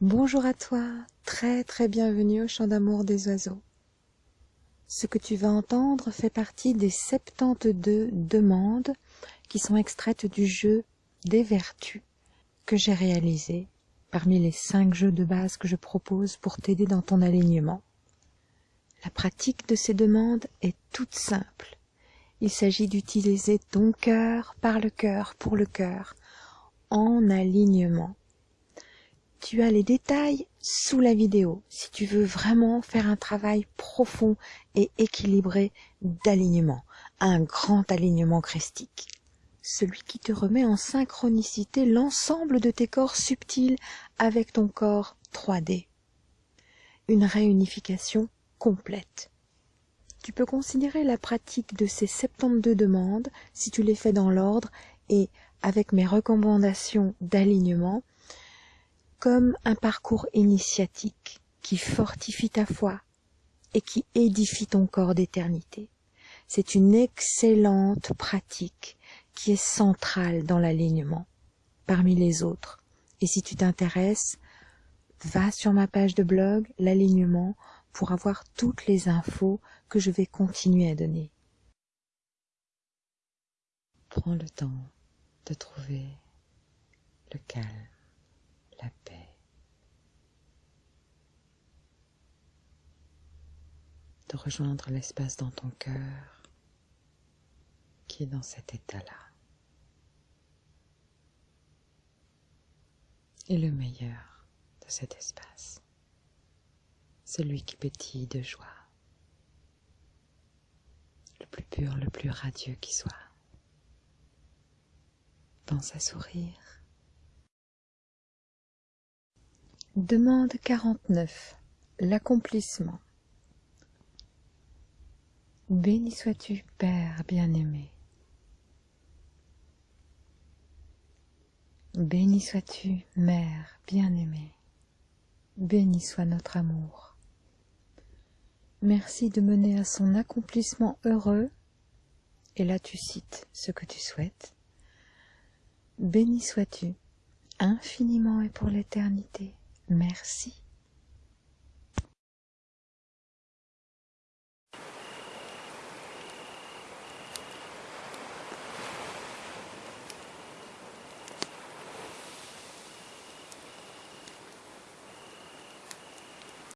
Bonjour à toi, très très bienvenue au chant d'amour des oiseaux. Ce que tu vas entendre fait partie des 72 demandes qui sont extraites du jeu des vertus que j'ai réalisé parmi les 5 jeux de base que je propose pour t'aider dans ton alignement. La pratique de ces demandes est toute simple. Il s'agit d'utiliser ton cœur par le cœur pour le cœur en alignement tu as les détails sous la vidéo si tu veux vraiment faire un travail profond et équilibré d'alignement, un grand alignement christique. Celui qui te remet en synchronicité l'ensemble de tes corps subtils avec ton corps 3D. Une réunification complète. Tu peux considérer la pratique de ces 72 demandes, si tu les fais dans l'ordre et avec mes recommandations d'alignement, comme un parcours initiatique qui fortifie ta foi et qui édifie ton corps d'éternité. C'est une excellente pratique qui est centrale dans l'alignement parmi les autres. Et si tu t'intéresses, va sur ma page de blog, l'alignement, pour avoir toutes les infos que je vais continuer à donner. Prends le temps de trouver le calme la paix. Rejoindre l'espace dans ton cœur qui est dans cet état-là. Et le meilleur de cet espace, celui qui pétille de joie, le plus pur, le plus radieux qui soit. Pense à sourire Demande 49. L'accomplissement. Béni sois-tu, Père bien-aimé. Béni sois-tu, Mère bien-aimée. Béni soit notre amour. Merci de mener à son accomplissement heureux, et là tu cites ce que tu souhaites. Béni sois-tu, infiniment et pour l'éternité. Merci.